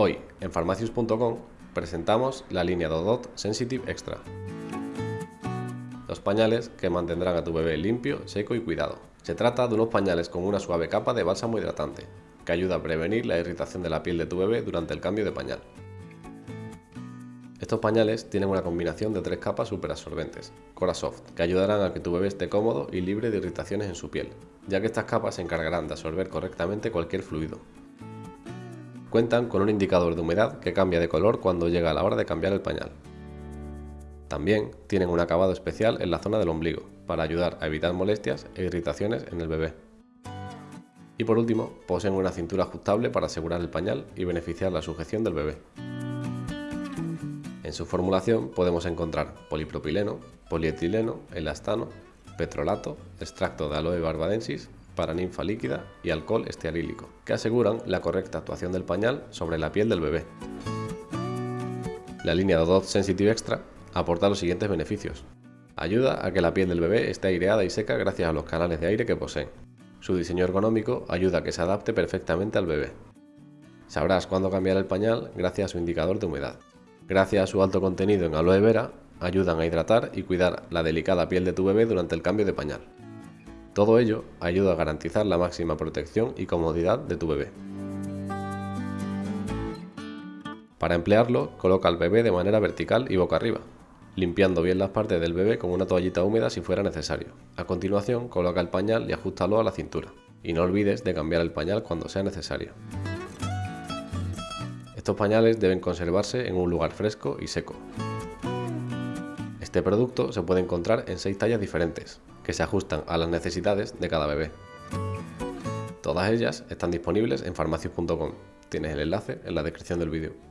Hoy, en farmacius.com, presentamos la línea Dodot Sensitive Extra. Los pañales que mantendrán a tu bebé limpio, seco y cuidado. Se trata de unos pañales con una suave capa de bálsamo hidratante, que ayuda a prevenir la irritación de la piel de tu bebé durante el cambio de pañal. Estos pañales tienen una combinación de tres capas superabsorbentes, Soft, que ayudarán a que tu bebé esté cómodo y libre de irritaciones en su piel, ya que estas capas se encargarán de absorber correctamente cualquier fluido. Cuentan con un indicador de humedad que cambia de color cuando llega la hora de cambiar el pañal. También tienen un acabado especial en la zona del ombligo, para ayudar a evitar molestias e irritaciones en el bebé. Y por último, poseen una cintura ajustable para asegurar el pañal y beneficiar la sujeción del bebé. En su formulación podemos encontrar polipropileno, polietileno, elastano, petrolato, extracto de aloe barbadensis, paraninfa líquida y alcohol estearílico, que aseguran la correcta actuación del pañal sobre la piel del bebé. La línea Dodot Sensitive Extra aporta los siguientes beneficios. Ayuda a que la piel del bebé esté aireada y seca gracias a los canales de aire que poseen. Su diseño ergonómico ayuda a que se adapte perfectamente al bebé. Sabrás cuándo cambiar el pañal gracias a su indicador de humedad. Gracias a su alto contenido en aloe vera, ayudan a hidratar y cuidar la delicada piel de tu bebé durante el cambio de pañal. Todo ello ayuda a garantizar la máxima protección y comodidad de tu bebé. Para emplearlo, coloca al bebé de manera vertical y boca arriba, limpiando bien las partes del bebé con una toallita húmeda si fuera necesario. A continuación, coloca el pañal y ajustalo a la cintura. Y no olvides de cambiar el pañal cuando sea necesario. Estos pañales deben conservarse en un lugar fresco y seco. Este producto se puede encontrar en 6 tallas diferentes, que se ajustan a las necesidades de cada bebé. Todas ellas están disponibles en farmacias.com. Tienes el enlace en la descripción del vídeo.